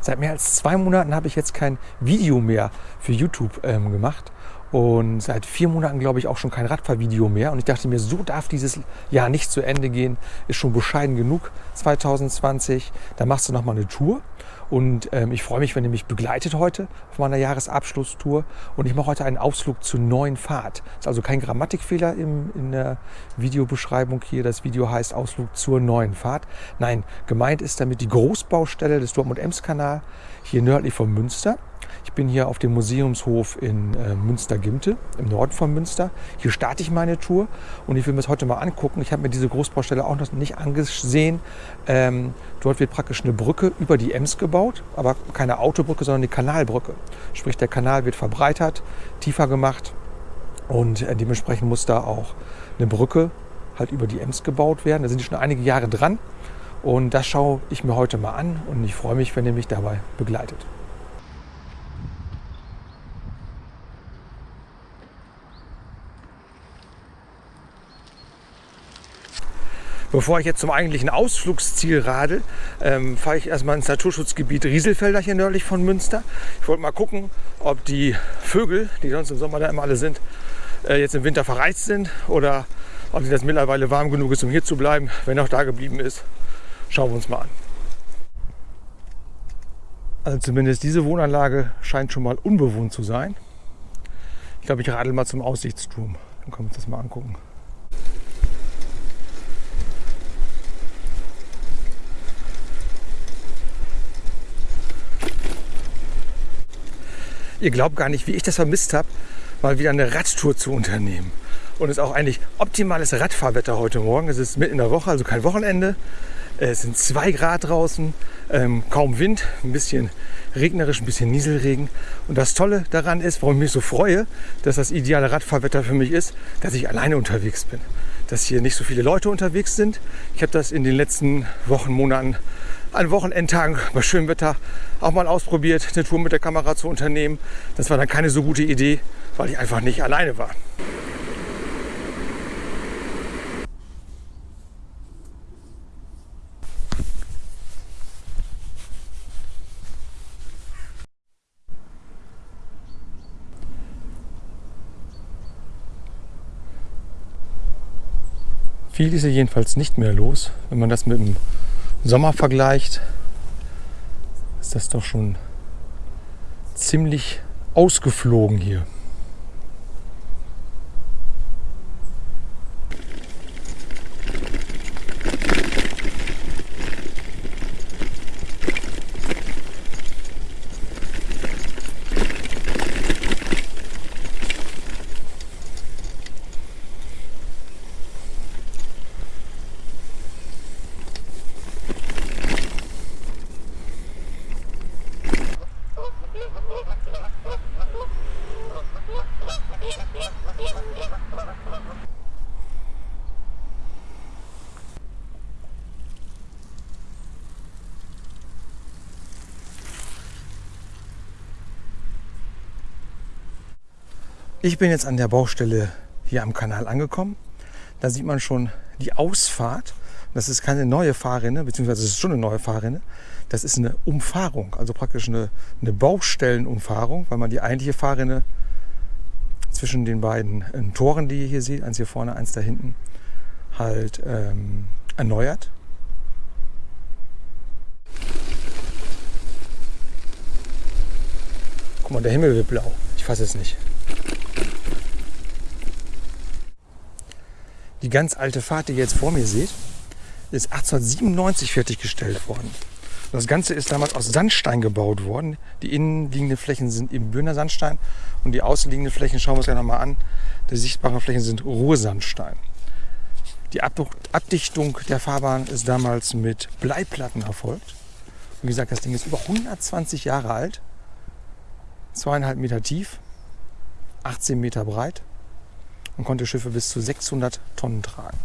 Seit mehr als zwei Monaten habe ich jetzt kein Video mehr für YouTube ähm, gemacht. Und seit vier Monaten, glaube ich, auch schon kein Radfahrvideo mehr. Und ich dachte mir, so darf dieses Jahr nicht zu Ende gehen. Ist schon bescheiden genug 2020. Da machst du nochmal eine Tour. Und ähm, ich freue mich, wenn ihr mich begleitet heute auf meiner Jahresabschlusstour. Und ich mache heute einen Ausflug zur neuen Fahrt. Ist also kein Grammatikfehler im, in der Videobeschreibung hier. Das Video heißt Ausflug zur neuen Fahrt. Nein, gemeint ist damit die Großbaustelle des Dortmund-Ems-Kanal hier nördlich von Münster. Ich bin hier auf dem Museumshof in äh, Münster-Gimte, im Norden von Münster. Hier starte ich meine Tour und ich will mir das heute mal angucken. Ich habe mir diese Großbaustelle auch noch nicht angesehen. Ähm, dort wird praktisch eine Brücke über die Ems gebaut, aber keine Autobrücke, sondern eine Kanalbrücke. Sprich, der Kanal wird verbreitert, tiefer gemacht und äh, dementsprechend muss da auch eine Brücke halt über die Ems gebaut werden. Da sind die schon einige Jahre dran. Und das schaue ich mir heute mal an und ich freue mich, wenn ihr mich dabei begleitet. Bevor ich jetzt zum eigentlichen Ausflugsziel radel, ähm, fahre ich erstmal ins Naturschutzgebiet Rieselfelder hier nördlich von Münster. Ich wollte mal gucken, ob die Vögel, die sonst im Sommer da immer alle sind, äh, jetzt im Winter verreist sind oder ob das mittlerweile warm genug ist, um hier zu bleiben. Wenn auch da geblieben ist, schauen wir uns mal an. Also zumindest diese Wohnanlage scheint schon mal unbewohnt zu sein. Ich glaube, ich radel mal zum Aussichtsturm. Dann können wir uns das mal angucken. Ihr glaubt gar nicht, wie ich das vermisst habe, mal wieder eine Radtour zu unternehmen. Und es ist auch eigentlich optimales Radfahrwetter heute Morgen. Es ist mitten in der Woche, also kein Wochenende. Es sind zwei Grad draußen, ähm, kaum Wind, ein bisschen regnerisch, ein bisschen Nieselregen. Und das Tolle daran ist, warum ich mich so freue, dass das ideale Radfahrwetter für mich ist, dass ich alleine unterwegs bin. Dass hier nicht so viele Leute unterwegs sind. Ich habe das in den letzten Wochen, Monaten an Wochenendtagen bei schönem Wetter auch mal ausprobiert, eine Tour mit der Kamera zu unternehmen. Das war dann keine so gute Idee, weil ich einfach nicht alleine war. Viel ist hier jedenfalls nicht mehr los, wenn man das mit dem Sommer vergleicht, ist das doch schon ziemlich ausgeflogen hier. Ich bin jetzt an der Baustelle hier am Kanal angekommen. Da sieht man schon die Ausfahrt. Das ist keine neue Fahrrinne, beziehungsweise es ist schon eine neue Fahrrinne. Das ist eine Umfahrung, also praktisch eine, eine Baustellenumfahrung, weil man die eigentliche Fahrrinne zwischen den beiden äh, Toren, die ihr hier seht, eins hier vorne, eins da hinten, halt ähm, erneuert. Guck mal, der Himmel wird blau. Ich fasse es nicht. Die ganz alte Fahrt, die ihr jetzt vor mir seht, ist 1897 fertiggestellt worden. Das Ganze ist damals aus Sandstein gebaut worden. Die innenliegenden Flächen sind eben Böhner Sandstein und die außenliegenden Flächen, schauen wir uns gleich nochmal an, die sichtbaren Flächen sind Ruhrsandstein. Die Abdichtung der Fahrbahn ist damals mit Bleiplatten erfolgt. Wie gesagt, das Ding ist über 120 Jahre alt, zweieinhalb Meter tief, 18 Meter breit und konnte Schiffe bis zu 600 Tonnen tragen.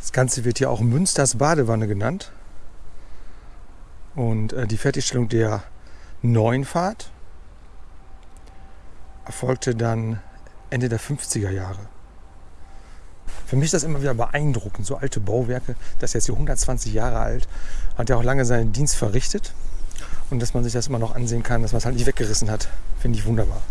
Das Ganze wird hier auch Münsters Badewanne genannt. Und äh, die Fertigstellung der neuen Fahrt erfolgte dann Ende der 50er Jahre. Für mich ist das immer wieder beeindruckend, so alte Bauwerke, das ist jetzt hier 120 Jahre alt, hat ja auch lange seinen Dienst verrichtet und dass man sich das immer noch ansehen kann, dass man es halt nicht weggerissen hat, finde ich wunderbar.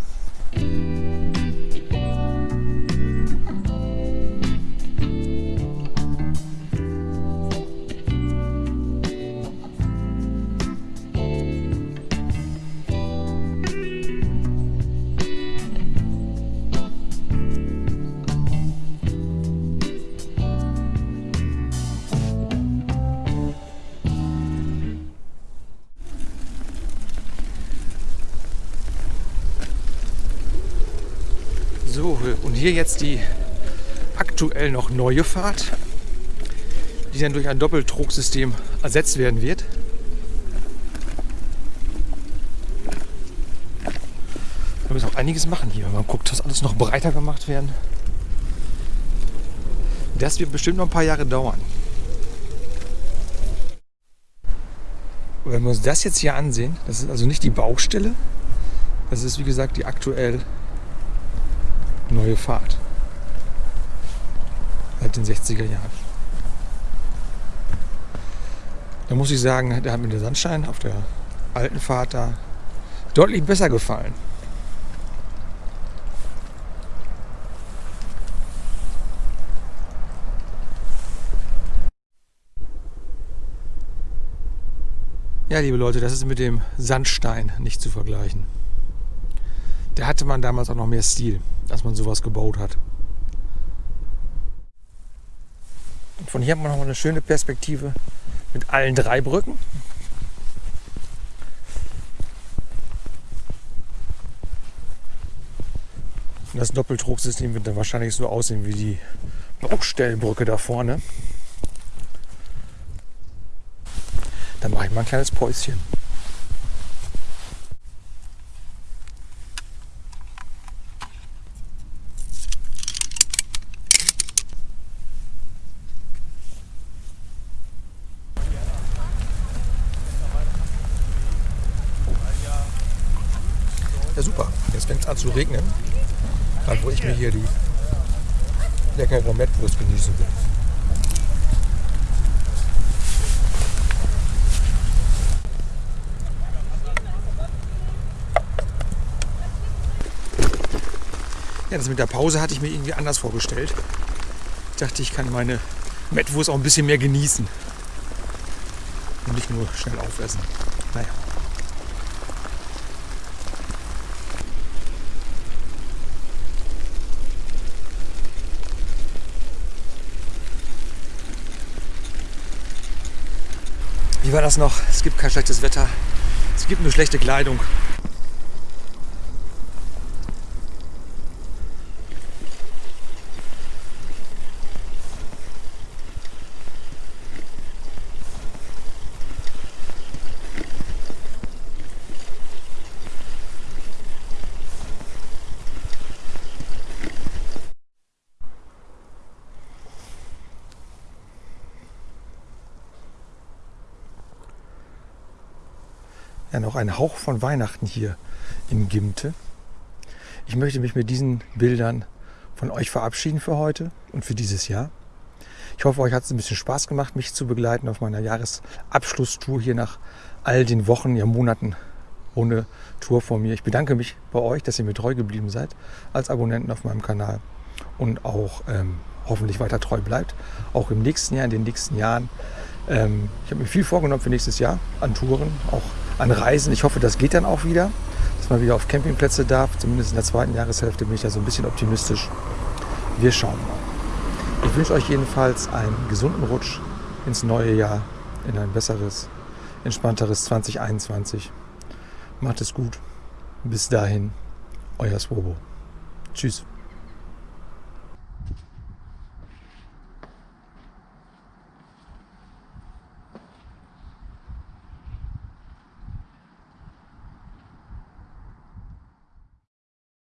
Hier jetzt die aktuell noch neue Fahrt, die dann durch ein Doppeltrugsystem ersetzt werden wird. Wir müssen auch einiges machen hier. Man guckt, dass alles noch breiter gemacht werden. Das wird bestimmt noch ein paar Jahre dauern. Wenn wir uns das jetzt hier ansehen, das ist also nicht die Baustelle, das ist wie gesagt die aktuell neue Fahrt. Seit den 60er Jahren. Da muss ich sagen, da hat mir der Sandstein auf der alten Fahrt da deutlich besser gefallen. Ja, liebe Leute, das ist mit dem Sandstein nicht zu vergleichen. Da hatte man damals auch noch mehr Stil dass man sowas gebaut hat. Und von hier hat man noch eine schöne Perspektive mit allen drei Brücken. Das Doppeltrugsystem wird dann wahrscheinlich so aussehen wie die Baustellenbrücke da vorne. Dann mache ich mal ein kleines Päuschen. Ja super, jetzt fängt es an zu regnen. Gerade wo ich mir hier die leckere Mettwurst genießen will. Ja, das mit der Pause hatte ich mir irgendwie anders vorgestellt. Ich dachte, ich kann meine Mettwurst auch ein bisschen mehr genießen. Und nicht nur schnell aufessen. Naja. War das noch? Es gibt kein schlechtes Wetter. Es gibt nur schlechte Kleidung. Ja noch ein Hauch von Weihnachten hier in Gimte. Ich möchte mich mit diesen Bildern von euch verabschieden für heute und für dieses Jahr. Ich hoffe, euch hat es ein bisschen Spaß gemacht, mich zu begleiten auf meiner Jahresabschlusstour hier nach all den Wochen, ja Monaten ohne Tour vor mir. Ich bedanke mich bei euch, dass ihr mir treu geblieben seid als Abonnenten auf meinem Kanal und auch ähm, hoffentlich weiter treu bleibt, auch im nächsten Jahr, in den nächsten Jahren. Ähm, ich habe mir viel vorgenommen für nächstes Jahr an Touren, auch an Reisen. Ich hoffe, das geht dann auch wieder, dass man wieder auf Campingplätze darf. Zumindest in der zweiten Jahreshälfte bin ich da so ein bisschen optimistisch. Wir schauen mal. Ich wünsche euch jedenfalls einen gesunden Rutsch ins neue Jahr, in ein besseres, entspannteres 2021. Macht es gut. Bis dahin, euer Swobo. Tschüss.